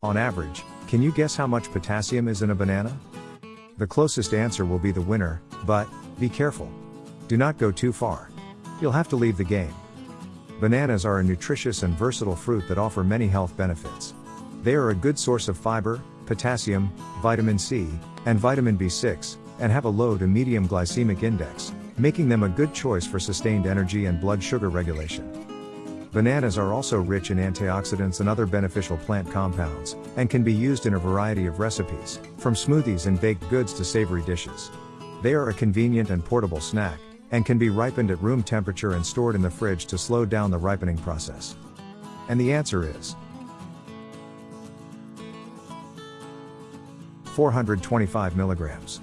On average, can you guess how much potassium is in a banana? The closest answer will be the winner, but, be careful. Do not go too far. You'll have to leave the game. Bananas are a nutritious and versatile fruit that offer many health benefits. They are a good source of fiber, potassium, vitamin C, and vitamin B6, and have a low to medium glycemic index, making them a good choice for sustained energy and blood sugar regulation. Bananas are also rich in antioxidants and other beneficial plant compounds, and can be used in a variety of recipes, from smoothies and baked goods to savory dishes. They are a convenient and portable snack, and can be ripened at room temperature and stored in the fridge to slow down the ripening process. And the answer is 425 milligrams.